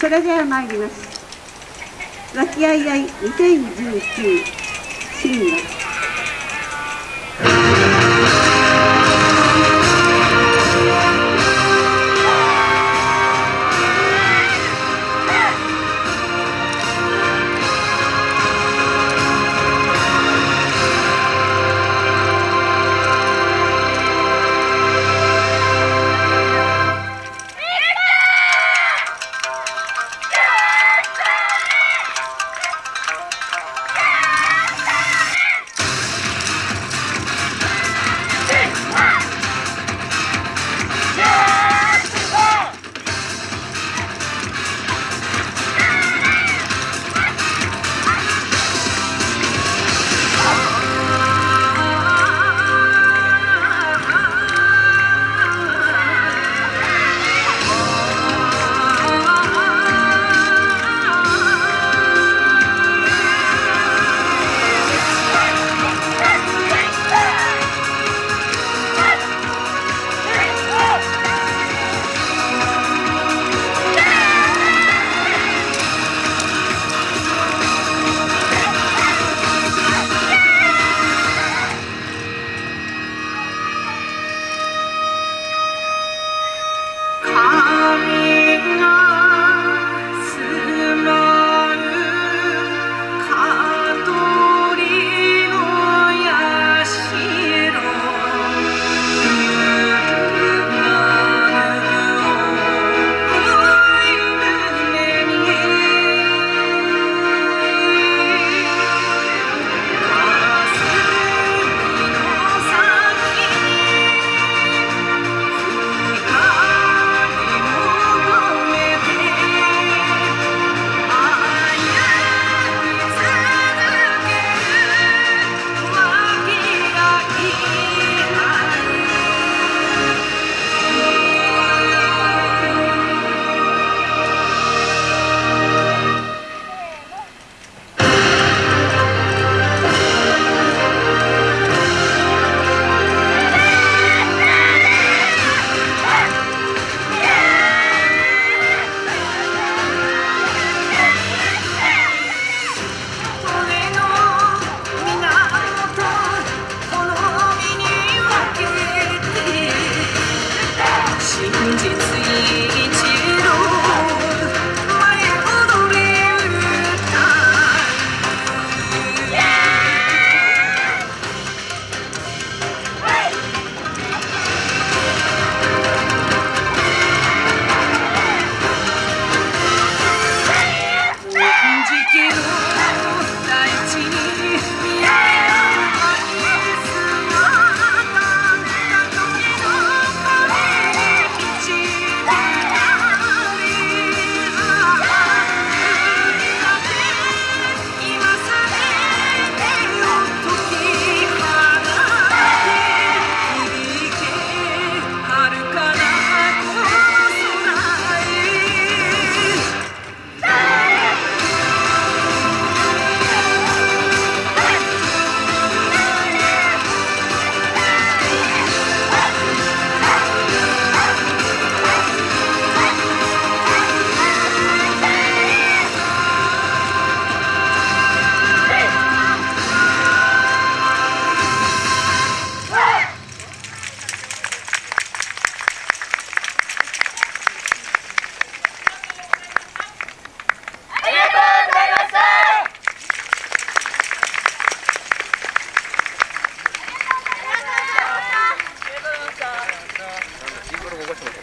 それでは参ります。和気あいあい2019新年